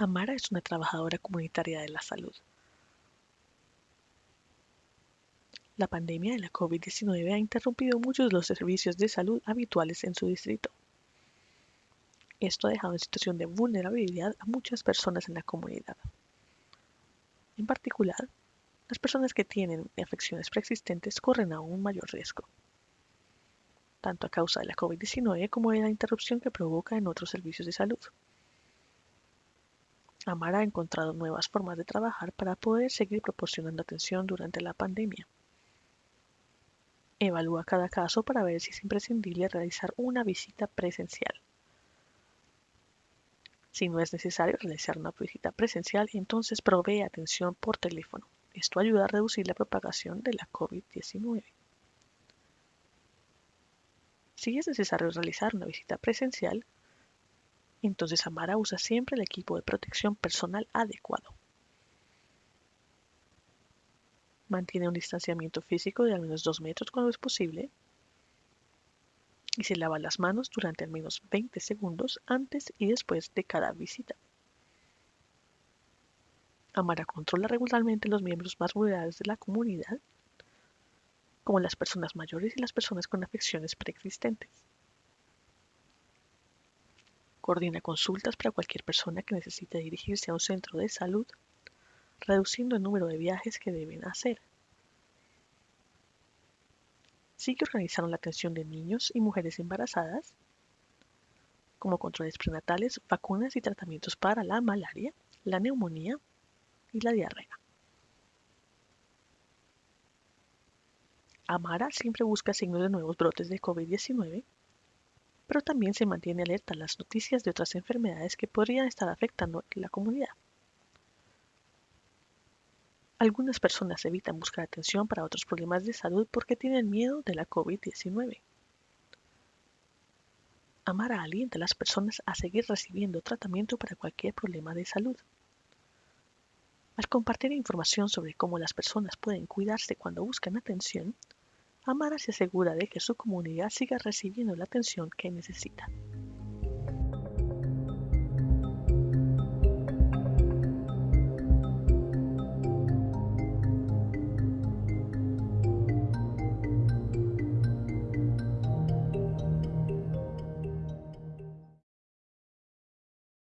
Amara es una trabajadora comunitaria de la salud. La pandemia de la COVID-19 ha interrumpido muchos de los servicios de salud habituales en su distrito. Esto ha dejado en situación de vulnerabilidad a muchas personas en la comunidad. En particular, las personas que tienen afecciones preexistentes corren aún mayor riesgo, tanto a causa de la COVID-19 como de la interrupción que provoca en otros servicios de salud. Amara ha encontrado nuevas formas de trabajar para poder seguir proporcionando atención durante la pandemia. Evalúa cada caso para ver si es imprescindible realizar una visita presencial. Si no es necesario realizar una visita presencial, entonces provee atención por teléfono. Esto ayuda a reducir la propagación de la COVID-19. Si es necesario realizar una visita presencial, entonces Amara usa siempre el equipo de protección personal adecuado. Mantiene un distanciamiento físico de al menos 2 metros cuando es posible y se lava las manos durante al menos 20 segundos antes y después de cada visita. Amara controla regularmente los miembros más vulnerables de la comunidad, como las personas mayores y las personas con afecciones preexistentes. Coordina consultas para cualquier persona que necesite dirigirse a un centro de salud, reduciendo el número de viajes que deben hacer. Sigue organizando la atención de niños y mujeres embarazadas, como controles prenatales, vacunas y tratamientos para la malaria, la neumonía y la diarrea. Amara siempre busca signos de nuevos brotes de COVID-19 pero también se mantiene alerta a las noticias de otras enfermedades que podrían estar afectando la comunidad. Algunas personas evitan buscar atención para otros problemas de salud porque tienen miedo de la COVID-19. Amara alienta a las personas a seguir recibiendo tratamiento para cualquier problema de salud. Al compartir información sobre cómo las personas pueden cuidarse cuando buscan atención, Amara se asegura de que su comunidad siga recibiendo la atención que necesita.